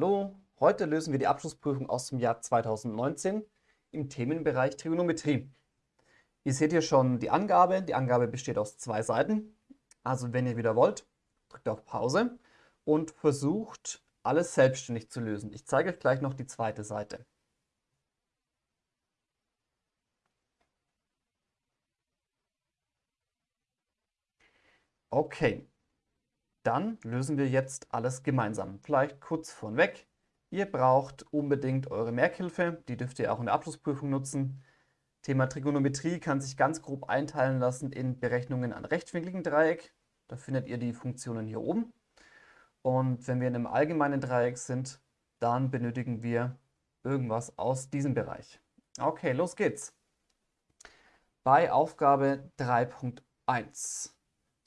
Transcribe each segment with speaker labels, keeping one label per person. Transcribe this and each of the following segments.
Speaker 1: Hallo, heute lösen wir die Abschlussprüfung aus dem Jahr 2019 im Themenbereich Trigonometrie. Ihr seht hier schon die Angabe. Die Angabe besteht aus zwei Seiten. Also wenn ihr wieder wollt, drückt auf Pause und versucht alles selbstständig zu lösen. Ich zeige euch gleich noch die zweite Seite. Okay, dann lösen wir jetzt alles gemeinsam. Vielleicht kurz vorweg. Ihr braucht unbedingt eure Merkhilfe. Die dürft ihr auch in der Abschlussprüfung nutzen. Thema Trigonometrie kann sich ganz grob einteilen lassen in Berechnungen an rechtwinkligen Dreieck. Da findet ihr die Funktionen hier oben. Und wenn wir in einem allgemeinen Dreieck sind, dann benötigen wir irgendwas aus diesem Bereich. Okay, los geht's. Bei Aufgabe 3.1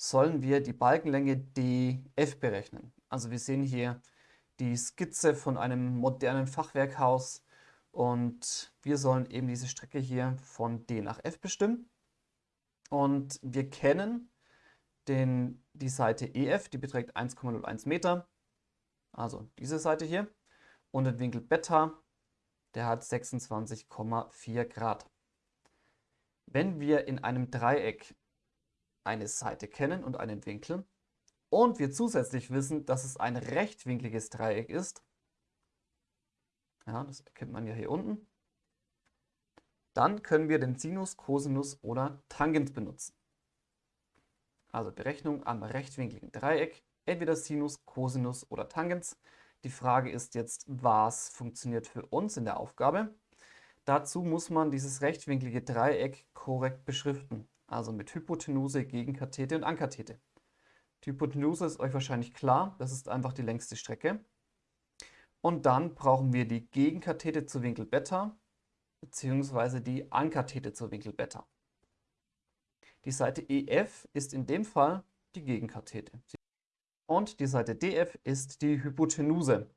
Speaker 1: sollen wir die Balkenlänge DF berechnen. Also wir sehen hier die Skizze von einem modernen Fachwerkhaus und wir sollen eben diese Strecke hier von D nach F bestimmen. Und wir kennen den, die Seite EF, die beträgt 1,01 Meter, also diese Seite hier, und den Winkel Beta, der hat 26,4 Grad. Wenn wir in einem Dreieck eine Seite kennen und einen Winkel und wir zusätzlich wissen, dass es ein rechtwinkliges Dreieck ist, ja, das erkennt man ja hier unten, dann können wir den Sinus, Cosinus oder Tangens benutzen. Also Berechnung am rechtwinkligen Dreieck, entweder Sinus, Cosinus oder Tangens. Die Frage ist jetzt, was funktioniert für uns in der Aufgabe? Dazu muss man dieses rechtwinklige Dreieck korrekt beschriften also mit Hypotenuse, Gegenkathete und Ankathete. Die Hypotenuse ist euch wahrscheinlich klar, das ist einfach die längste Strecke. Und dann brauchen wir die Gegenkathete zu Winkel Beta bzw. die Ankathete zu Winkel Beta. Die Seite EF ist in dem Fall die Gegenkathete. Und die Seite DF ist die Hypotenuse.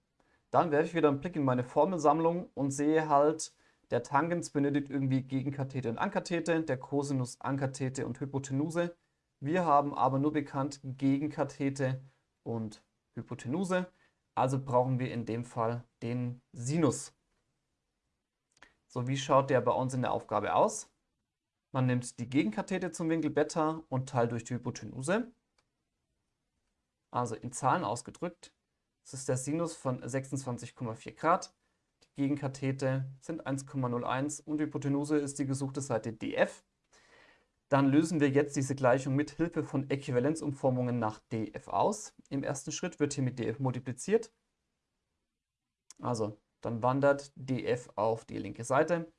Speaker 1: Dann werfe ich wieder einen Blick in meine Formelsammlung und sehe halt, der Tangens benötigt irgendwie Gegenkathete und Ankathete, der Cosinus Ankathete und Hypotenuse. Wir haben aber nur bekannt Gegenkathete und Hypotenuse. Also brauchen wir in dem Fall den Sinus. So, wie schaut der bei uns in der Aufgabe aus? Man nimmt die Gegenkathete zum Winkel Beta und teilt durch die Hypotenuse. Also in Zahlen ausgedrückt, das ist der Sinus von 26,4 Grad. Gegenkathete sind 1,01 und die Hypotenuse ist die gesuchte Seite df. Dann lösen wir jetzt diese Gleichung mit Hilfe von Äquivalenzumformungen nach df aus. Im ersten Schritt wird hier mit df multipliziert. Also dann wandert df auf die linke Seite.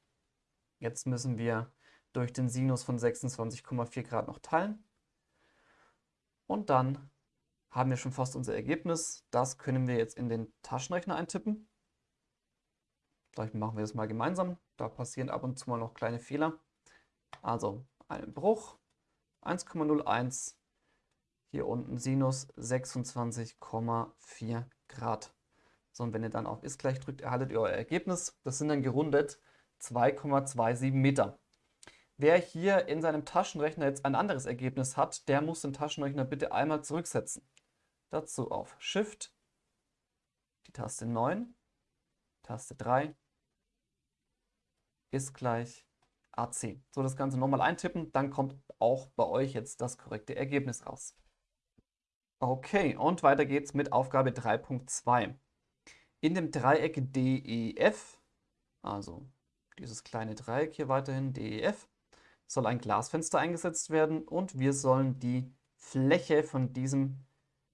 Speaker 1: Jetzt müssen wir durch den Sinus von 26,4 Grad noch teilen. Und dann haben wir schon fast unser Ergebnis. Das können wir jetzt in den Taschenrechner eintippen. Vielleicht machen wir das mal gemeinsam. Da passieren ab und zu mal noch kleine Fehler. Also einen Bruch, 1,01, hier unten Sinus 26,4 Grad. So, und wenn ihr dann auf ist gleich drückt, erhaltet ihr euer Ergebnis. Das sind dann gerundet 2,27 Meter. Wer hier in seinem Taschenrechner jetzt ein anderes Ergebnis hat, der muss den Taschenrechner bitte einmal zurücksetzen. Dazu auf Shift, die Taste 9, Taste 3 ist gleich AC. So, das Ganze nochmal eintippen, dann kommt auch bei euch jetzt das korrekte Ergebnis raus. Okay, und weiter geht's mit Aufgabe 3.2. In dem Dreieck DEF, also dieses kleine Dreieck hier weiterhin, DEF, soll ein Glasfenster eingesetzt werden und wir sollen die Fläche von diesem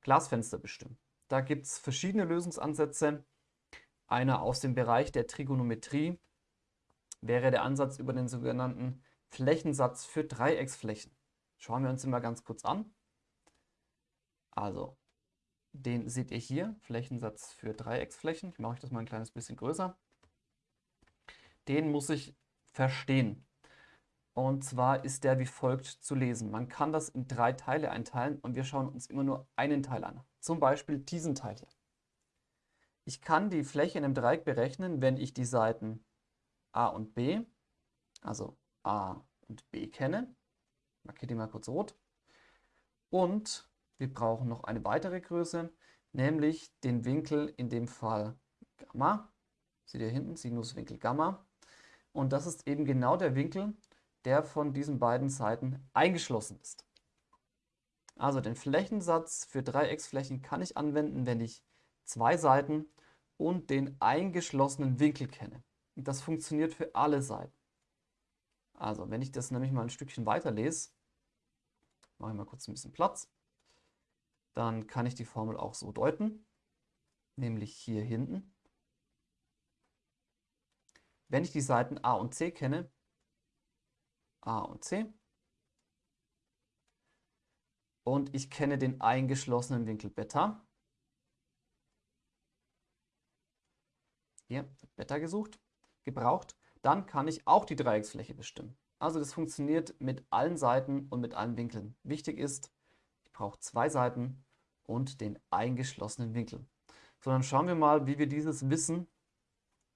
Speaker 1: Glasfenster bestimmen. Da gibt es verschiedene Lösungsansätze. Einer aus dem Bereich der Trigonometrie, wäre der Ansatz über den sogenannten Flächensatz für Dreiecksflächen. Schauen wir uns den mal ganz kurz an. Also, den seht ihr hier, Flächensatz für Dreiecksflächen. Ich mache das mal ein kleines bisschen größer. Den muss ich verstehen. Und zwar ist der wie folgt zu lesen. Man kann das in drei Teile einteilen und wir schauen uns immer nur einen Teil an. Zum Beispiel diesen Teil hier. Ich kann die Fläche in einem Dreieck berechnen, wenn ich die Seiten A und B, also A und B kenne. Markiere die mal kurz rot. Und wir brauchen noch eine weitere Größe, nämlich den Winkel, in dem Fall Gamma. Seht ihr hinten, Sinuswinkel Gamma. Und das ist eben genau der Winkel, der von diesen beiden Seiten eingeschlossen ist. Also den Flächensatz für Dreiecksflächen kann ich anwenden, wenn ich zwei Seiten und den eingeschlossenen Winkel kenne. Das funktioniert für alle Seiten. Also wenn ich das nämlich mal ein Stückchen weiterlese, mache ich mal kurz ein bisschen Platz, dann kann ich die Formel auch so deuten, nämlich hier hinten. Wenn ich die Seiten a und c kenne, a und c, und ich kenne den eingeschlossenen Winkel Beta. Hier Beta gesucht, gebraucht. Dann kann ich auch die Dreiecksfläche bestimmen. Also das funktioniert mit allen Seiten und mit allen Winkeln. Wichtig ist, ich brauche zwei Seiten und den eingeschlossenen Winkel. So, dann schauen wir mal, wie wir dieses Wissen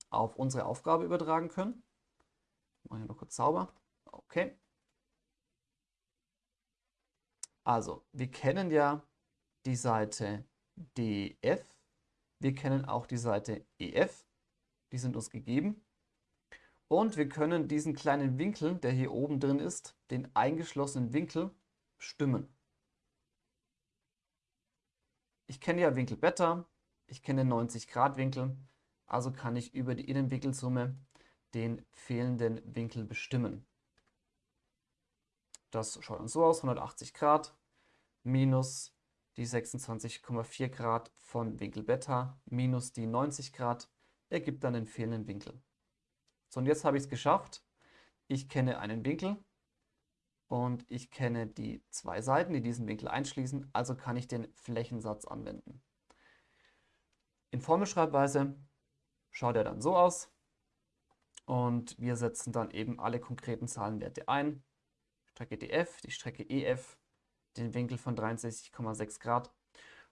Speaker 1: auf unsere Aufgabe übertragen können. Mache ich noch kurz sauber. Okay. Also, wir kennen ja die Seite DF, wir kennen auch die Seite EF, die sind uns gegeben. Und wir können diesen kleinen Winkel, der hier oben drin ist, den eingeschlossenen Winkel, bestimmen. Ich kenne ja Winkel Beta, ich kenne 90 Grad Winkel, also kann ich über die Innenwinkelsumme den fehlenden Winkel bestimmen. Das schaut dann so aus, 180 Grad minus die 26,4 Grad von Winkel Beta minus die 90 Grad ergibt dann den fehlenden Winkel. So, und jetzt habe ich es geschafft. Ich kenne einen Winkel und ich kenne die zwei Seiten, die diesen Winkel einschließen, also kann ich den Flächensatz anwenden. In Formelschreibweise schaut er dann so aus und wir setzen dann eben alle konkreten Zahlenwerte ein. Strecke DF, die Strecke EF, den Winkel von 63,6 Grad.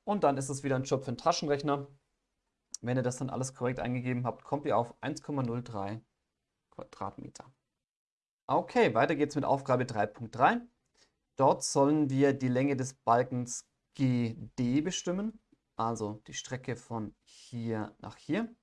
Speaker 1: Und dann ist es wieder ein Job für den Taschenrechner. Wenn ihr das dann alles korrekt eingegeben habt, kommt ihr auf 1,03 Quadratmeter. Okay, weiter geht's mit Aufgabe 3.3. Dort sollen wir die Länge des Balkens GD bestimmen, also die Strecke von hier nach hier.